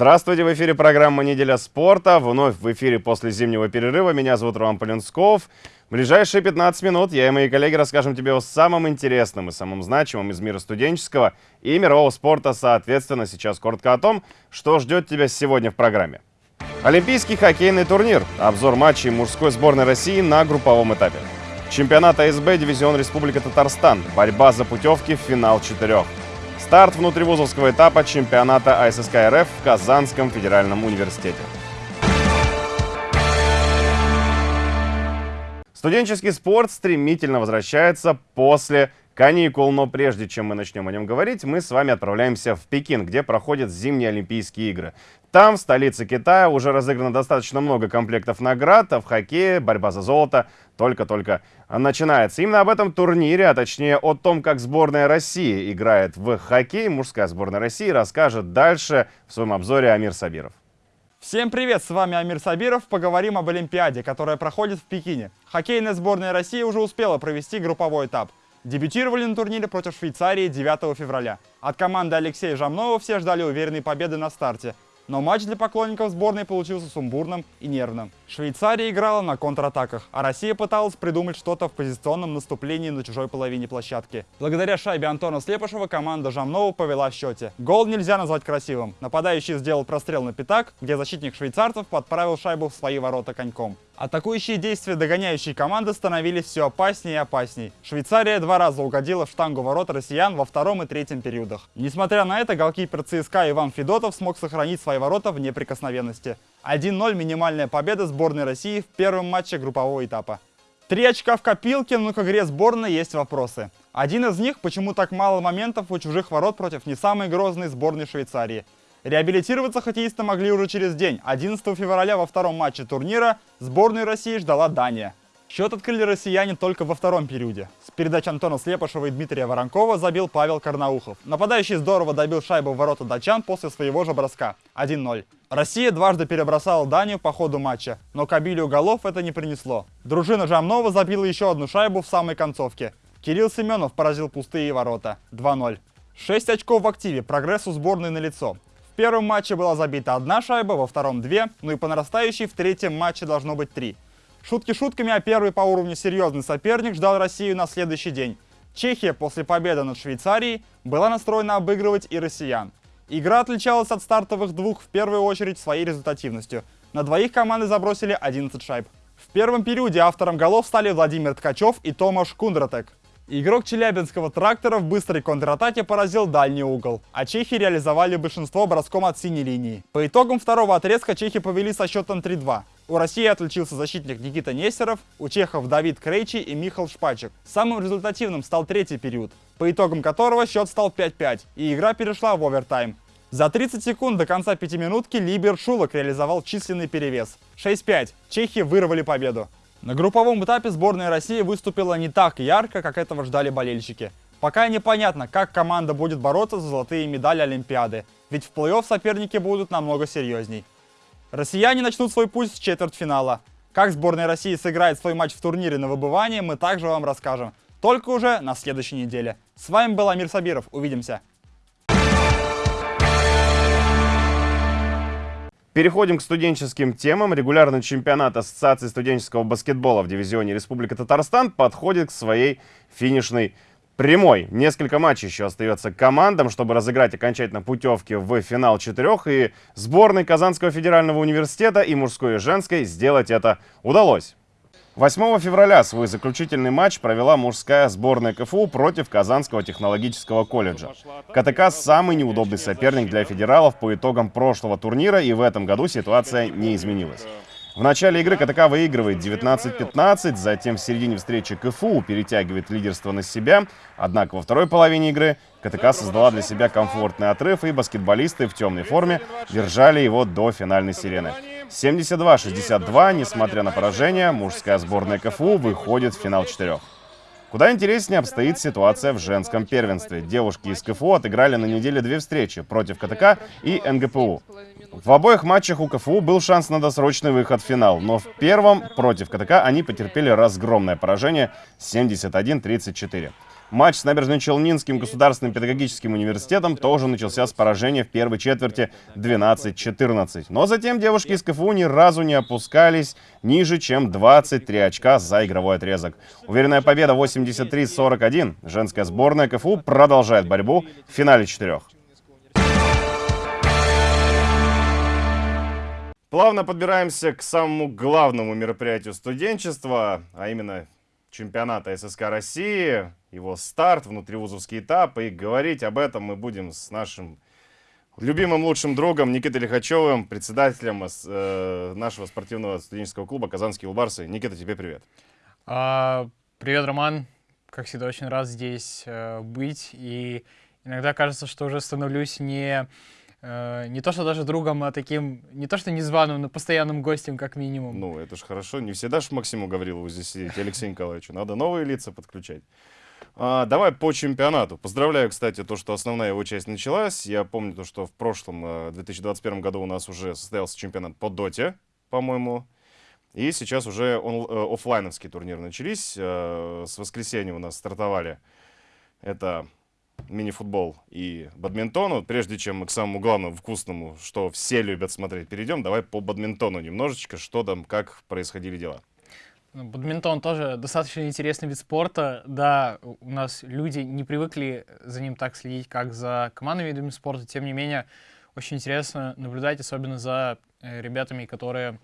Здравствуйте, в эфире программа «Неделя спорта». Вновь в эфире после зимнего перерыва. Меня зовут Роман Полинсков. В ближайшие 15 минут я и мои коллеги расскажем тебе о самом интересном и самом значимом из мира студенческого и мирового спорта, соответственно. Сейчас коротко о том, что ждет тебя сегодня в программе. Олимпийский хоккейный турнир. Обзор матчей мужской сборной России на групповом этапе. Чемпионат АСБ Дивизион Республика Татарстан. Борьба за путевки в финал четырех. Старт внутривузовского этапа чемпионата АССК РФ в Казанском федеральном университете. Студенческий спорт стремительно возвращается после каникул, но прежде чем мы начнем о нем говорить, мы с вами отправляемся в Пекин, где проходят зимние Олимпийские игры. Там, в столице Китая, уже разыграно достаточно много комплектов наград, а в хоккее борьба за золото только-только начинается. Именно об этом турнире, а точнее о том, как сборная России играет в хоккей, мужская сборная России расскажет дальше в своем обзоре Амир Сабиров. Всем привет, с вами Амир Сабиров. Поговорим об Олимпиаде, которая проходит в Пекине. Хоккейная сборная России уже успела провести групповой этап. Дебютировали на турнире против Швейцарии 9 февраля. От команды Алексея Жамнова все ждали уверенной победы на старте. Но матч для поклонников сборной получился сумбурным и нервным. Швейцария играла на контратаках, а Россия пыталась придумать что-то в позиционном наступлении на чужой половине площадки. Благодаря шайбе Антона Слепышева команда Жамнова повела в счете. Гол нельзя назвать красивым. Нападающий сделал прострел на пятак, где защитник швейцарцев подправил шайбу в свои ворота коньком. Атакующие действия догоняющей команды становились все опаснее и опасней. Швейцария два раза угодила в штангу ворот россиян во втором и третьем периодах. Несмотря на это, голкипер ЦСКА Иван Федотов смог сохранить свои ворота в неприкосновенности. 1-0 минимальная победа сборной России в первом матче группового этапа. Три очка в копилке, но к игре сборной есть вопросы. Один из них, почему так мало моментов у чужих ворот против не самой грозной сборной Швейцарии. Реабилитироваться хоккеисты могли уже через день. 11 февраля во втором матче турнира сборную России ждала Дания. Счет открыли россияне только во втором периоде. С передач Антона Слепышева и Дмитрия Воронкова забил Павел Карнаухов. Нападающий здорово добил шайбу в ворота датчан после своего же броска. 1-0. Россия дважды перебросала Данию по ходу матча, но к обилию голов это не принесло. Дружина Жамнова забила еще одну шайбу в самой концовке. Кирилл Семенов поразил пустые ворота. 2-0. 6 очков в активе, прогресс у сборной налицо первом матче была забита одна шайба, во втором две, ну и по нарастающей в третьем матче должно быть три. Шутки шутками, а первый по уровню серьезный соперник ждал Россию на следующий день. Чехия после победы над Швейцарией была настроена обыгрывать и россиян. Игра отличалась от стартовых двух в первую очередь своей результативностью. На двоих команды забросили 11 шайб. В первом периоде автором голов стали Владимир Ткачев и Томаш Кундратек. Игрок челябинского трактора в быстрой контратаке поразил дальний угол, а чехи реализовали большинство броском от синей линии. По итогам второго отрезка чехи повели со счетом 3-2. У России отличился защитник Никита Нестеров, у чехов Давид Крейчи и Михал Шпачек. Самым результативным стал третий период, по итогам которого счет стал 5-5, и игра перешла в овертайм. За 30 секунд до конца пятиминутки Либер Шулок реализовал численный перевес. 6-5. Чехи вырвали победу. На групповом этапе сборная России выступила не так ярко, как этого ждали болельщики. Пока непонятно, как команда будет бороться за золотые медали Олимпиады, ведь в плей-офф соперники будут намного серьезней. Россияне начнут свой путь с четвертьфинала. Как сборная России сыграет свой матч в турнире на выбывание, мы также вам расскажем. Только уже на следующей неделе. С вами был Амир Сабиров. Увидимся. Переходим к студенческим темам. Регулярный чемпионат Ассоциации студенческого баскетбола в дивизионе Республика Татарстан подходит к своей финишной прямой. Несколько матчей еще остается командам, чтобы разыграть окончательно путевки в финал четырех. И сборной Казанского федерального университета и мужской и женской сделать это удалось. 8 февраля свой заключительный матч провела мужская сборная КФУ против Казанского технологического колледжа. КТК – самый неудобный соперник для федералов по итогам прошлого турнира, и в этом году ситуация не изменилась. В начале игры КТК выигрывает 19-15, затем в середине встречи КФУ перетягивает лидерство на себя. Однако во второй половине игры КТК создала для себя комфортный отрыв, и баскетболисты в темной форме держали его до финальной сирены. 72-62, несмотря на поражение, мужская сборная КФУ выходит в финал четырех. Куда интереснее обстоит ситуация в женском первенстве. Девушки из КФУ отыграли на неделе две встречи против КТК и НГПУ. В обоих матчах у КФУ был шанс на досрочный выход в финал, но в первом против КТК они потерпели разгромное поражение 71-34. Матч с Набережно-Челнинским государственным педагогическим университетом тоже начался с поражения в первой четверти 12-14. Но затем девушки из КФУ ни разу не опускались ниже, чем 23 очка за игровой отрезок. Уверенная победа 83-41. Женская сборная КФУ продолжает борьбу в финале четырех. Плавно подбираемся к самому главному мероприятию студенчества, а именно чемпионата ССК России, его старт, внутривузовский этап. И говорить об этом мы будем с нашим любимым лучшим другом Никитой Лихачевым, председателем э, нашего спортивного студенческого клуба «Казанские улбарсы». Никита, тебе привет. А, привет, Роман. Как всегда, очень рад здесь э, быть. И иногда кажется, что уже становлюсь не э, не то что даже другом, а таким, не то что незваным, но постоянным гостем, как минимум. Ну, это ж хорошо. Не всегда ж Максиму Гаврилову здесь сидеть, Алексею Николаевичу. Надо новые лица подключать. А, давай по чемпионату. Поздравляю, кстати, то, что основная его часть началась. Я помню то, что в прошлом, 2021 э, году у нас уже состоялся чемпионат по доте, по-моему. И сейчас уже он, э, офлайновские турниры начались. Э, с воскресенья у нас стартовали. Это мини-футбол и бадминтон. Вот прежде чем мы к самому главному, вкусному, что все любят смотреть, перейдем, давай по бадминтону немножечко, что там, как происходили дела. Ну, бадминтон тоже достаточно интересный вид спорта. Да, у нас люди не привыкли за ним так следить, как за командными видами спорта. Тем не менее, очень интересно наблюдать, особенно за э, ребятами, которые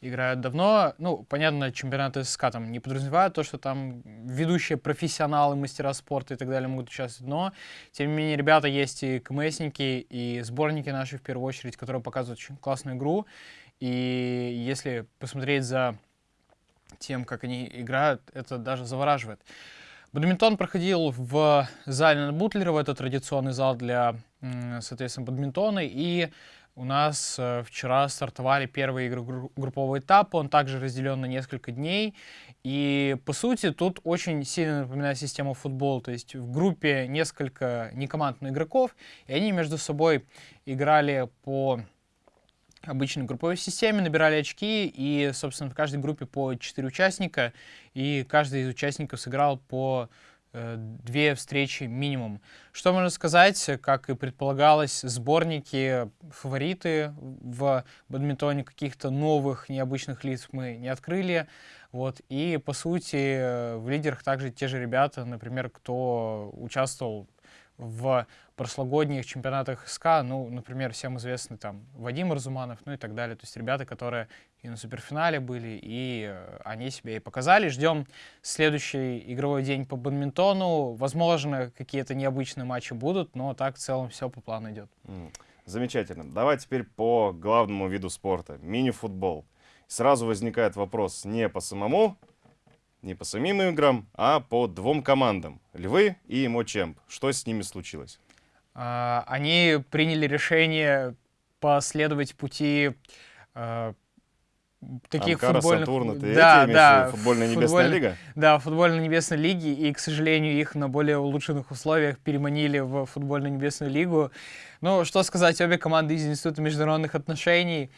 играют давно. Ну, понятно, чемпионаты ССК там не подразумевают то, что там ведущие профессионалы, мастера спорта и так далее могут участвовать, но, тем не менее, ребята есть и КМСники, и сборники наши, в первую очередь, которые показывают очень классную игру. И если посмотреть за тем, как они играют, это даже завораживает. Бадминтон проходил в зале на Бутлерова, это традиционный зал для, соответственно, бадминтона, и у нас э, вчера стартовали первые игры группового этапа, он также разделен на несколько дней. И, по сути, тут очень сильно напоминает систему футбола. То есть в группе несколько некомандных игроков, и они между собой играли по обычной групповой системе, набирали очки, и, собственно, в каждой группе по 4 участника, и каждый из участников сыграл по Э, две встречи минимум. Что можно сказать, как и предполагалось, сборники, фавориты в бадминтоне каких-то новых необычных лиц мы не открыли. Вот. И, по сути, в лидерах также те же ребята, например, кто участвовал в прошлогодних чемпионатах СКА, ну, например, всем известный там Вадим Разуманов, ну и так далее. То есть ребята, которые и на суперфинале были, и э, они себя и показали. Ждем следующий игровой день по бадминтону. Возможно, какие-то необычные матчи будут, но так в целом все по плану идет. Замечательно. Давай теперь по главному виду спорта. Мини-футбол. Сразу возникает вопрос не по самому не по самим играм, а по двум командам. Львы и Мочемп. Что с ними случилось? А, они приняли решение последовать пути а, таких Амкара, футбольных... Сатурна, ты да, эти да, футбольная небесная футболь... лига? Да, футбольная небесная лиги, и, к сожалению, их на более улучшенных условиях переманили в футбольную небесную лигу. Ну, что сказать, обе команды из Института международных отношений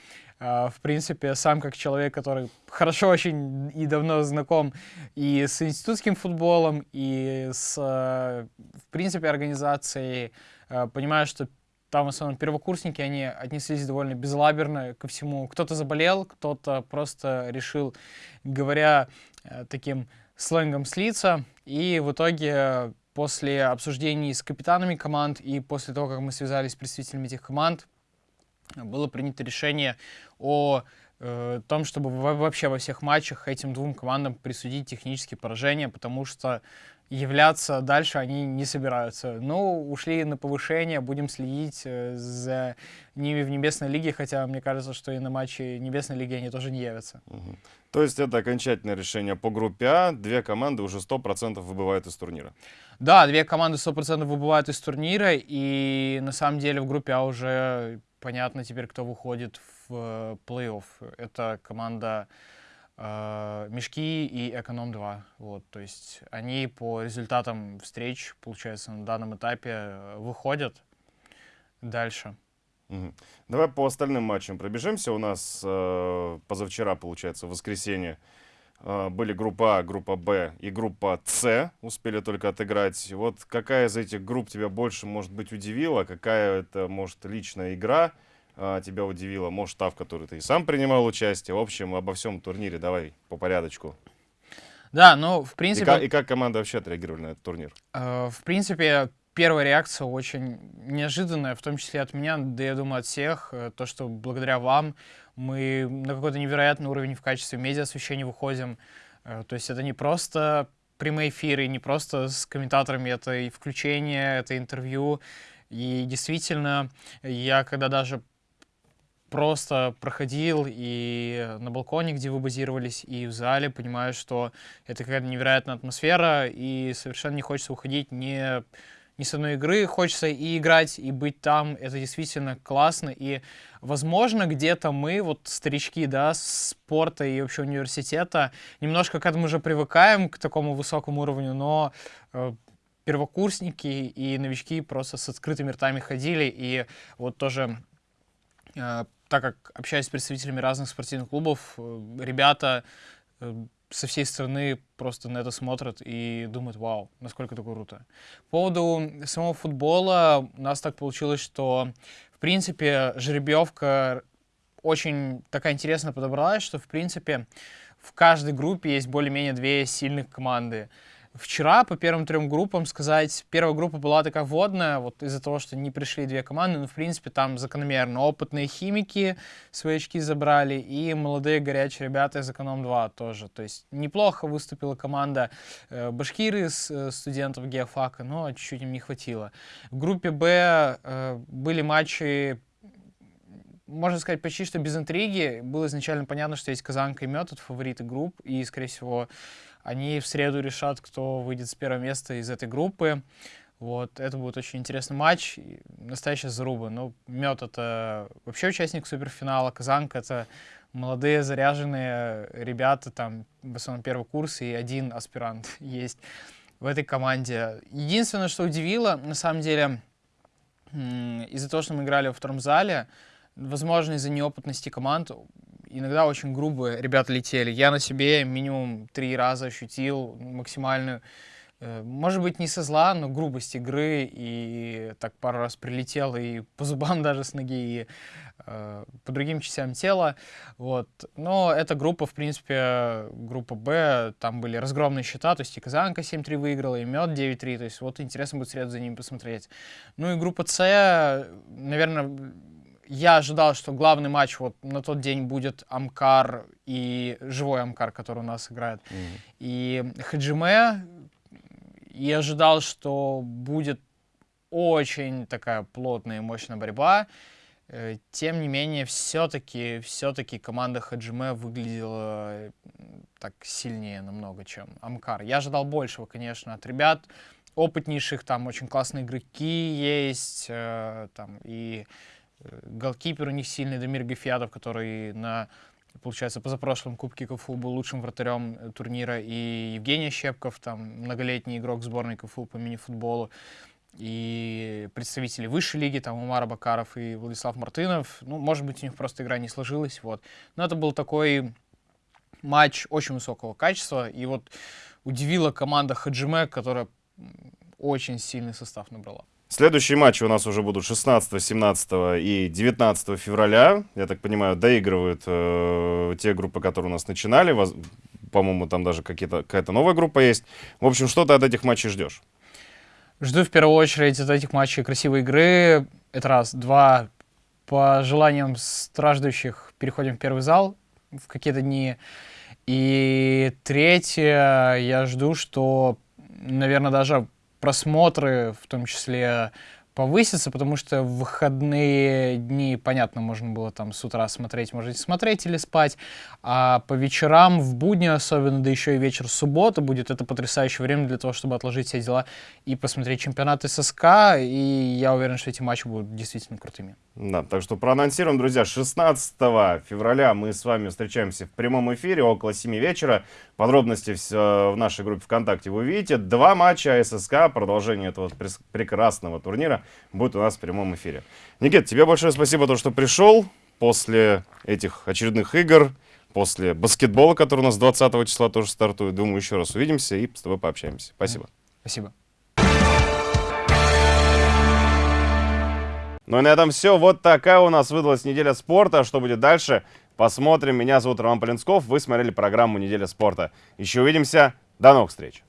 в принципе, сам как человек, который хорошо очень и давно знаком и с институтским футболом, и с, в принципе, организацией, а, понимаю, что там в основном первокурсники, они отнеслись довольно безлаберно ко всему. Кто-то заболел, кто-то просто решил, говоря а, таким сленгом, слиться. И в итоге после обсуждений с капитанами команд и после того, как мы связались с представителями этих команд, было принято решение о э, том, чтобы вообще во всех матчах этим двум командам присудить технические поражения, потому что являться дальше они не собираются. Ну, ушли на повышение, будем следить э, за ними в Небесной Лиге, хотя мне кажется, что и на матче Небесной Лиги они тоже не явятся. Угу. То есть это окончательное решение по группе А, две команды уже 100% выбывают из турнира? Да, две команды 100% выбывают из турнира, и на самом деле в группе А уже понятно теперь, кто выходит в э, плей-офф. Это команда э, Мешки и Эконом-2. Вот, то есть они по результатам встреч, получается, на данном этапе э, выходят дальше. Давай по остальным матчам пробежимся. У нас э, позавчера, получается, в воскресенье Были группа А, группа Б и группа С, успели только отыграть. Вот какая из этих групп тебя больше, может быть, удивила? Какая это, может, личная игра а, тебя удивила? Может, та, в которой ты и сам принимал участие? В общем, обо всем турнире давай по порядочку. Да, ну, в И, принципе... ка- и как команда вообще отреагировали на этот турнир? Э, В принципе, первая реакция очень неожиданная, в том числе от меня, да я думаю от всех, э, то, что благодаря вам мы на какой-то невероятный уровень в качестве медиа-освещения выходим. Э, То есть это не просто прямые эфиры, не просто с комментаторами, это и включение, это интервью. И действительно, я когда даже просто проходил и на балконе, где вы базировались, и в зале, понимаю, что это какая-то невероятная атмосфера, и совершенно не хочется уходить ни, ни с одной игры, хочется и играть, и быть там, это действительно классно, и, возможно, где-то мы, вот старички, да, спорта и вообще университета, немножко к этому уже привыкаем, к такому высокому уровню, но э, первокурсники и новички просто с открытыми ртами ходили, и вот тоже Э, так как общаюсь с представителями разных спортивных клубов, э, ребята э, со всей страны просто на это смотрят и думают, вау, насколько это круто. По поводу самого футбола, у нас так получилось, что, в принципе, жеребьевка очень такая интересно подобралась, что, в принципе, в каждой группе есть более-менее две сильных команды. Вчера по первым трем группам сказать, первая группа была такая водная, вот из-за того, что не пришли две команды, но в принципе там закономерно опытные химики свои очки забрали и молодые горячие ребята из Эконом-2 тоже. То есть неплохо выступила команда э, Башкиры с э, студентов геофака, но чуть-чуть им не хватило. В группе Б э, были матчи можно сказать, почти что без интриги. Было изначально понятно, что есть Казанка и Мед, это фавориты групп, и, скорее всего, они в среду решат, кто выйдет с первого места из этой группы. Вот, это будет очень интересный матч, настоящая заруба. Ну, Мед — это вообще участник суперфинала, Казанка — это молодые, заряженные ребята, там, в основном первый курс, и один аспирант есть в этой команде. Единственное, что удивило, на самом деле, из-за того, что мы играли во втором зале, возможно, из-за неопытности команд, иногда очень грубо ребята летели. Я на себе минимум три раза ощутил максимальную, э, может быть, не со зла, но грубость игры, и так пару раз прилетел и по зубам даже с ноги, и э, по другим частям тела. Вот. Но эта группа, в принципе, группа Б, там были разгромные счета, то есть и Казанка 7-3 выиграла, и Мед 9-3, то есть вот интересно будет среду за ними посмотреть. Ну и группа С, наверное, я ожидал, что главный матч вот на тот день будет Амкар и живой Амкар, который у нас играет, и Хаджиме. И ожидал, что будет очень такая плотная и мощная борьба. Э, Тем не менее, все-таки, все-таки команда Хаджиме выглядела так сильнее намного, чем Амкар. Я ожидал большего, конечно, от ребят опытнейших, там очень классные игроки есть, э, там и голкипер у них сильный Дамир Гафиадов, который на, получается, позапрошлом Кубке КФУ был лучшим вратарем э, турнира, и Евгений Щепков, там, многолетний игрок сборной КФУ по мини-футболу, и представители высшей лиги, там, Умар Бакаров и Владислав Мартынов. Ну, может быть, у них просто игра не сложилась, вот. Но это был такой матч очень высокого качества, и вот удивила команда Хаджиме, которая очень сильный состав набрала. Следующие матчи у нас уже будут 16, 17 и 19 февраля. Я так понимаю, доигрывают э, те группы, которые у нас начинали. По-моему, там даже какая-то новая группа есть. В общем, что ты от этих матчей ждешь? Жду в первую очередь от этих матчей красивой игры. Это раз. Два. По желаниям страждущих переходим в первый зал в какие-то дни. И третье, я жду, что, наверное, даже просмотры в том числе повысятся, потому что в выходные дни, понятно, можно было там с утра смотреть, можете смотреть или спать, а по вечерам, в будни особенно, да еще и вечер субботы будет это потрясающее время для того, чтобы отложить все дела и посмотреть чемпионат ССК, и я уверен, что эти матчи будут действительно крутыми. Да, так что проанонсируем, друзья, 16 февраля мы с вами встречаемся в прямом эфире около 7 вечера. Подробности все в нашей группе ВКонтакте вы увидите. Два матча ССК, продолжение этого прекрасного турнира будет у нас в прямом эфире. Никит, тебе большое спасибо, то, что пришел после этих очередных игр. после баскетбола, который у нас 20 числа тоже стартует. Думаю, еще раз увидимся и с тобой пообщаемся. Спасибо. Спасибо. Ну и на этом все. Вот такая у нас выдалась неделя спорта. Что будет дальше? Посмотрим. Меня зовут Роман Полинсков. Вы смотрели программу «Неделя спорта». Еще увидимся. До новых встреч.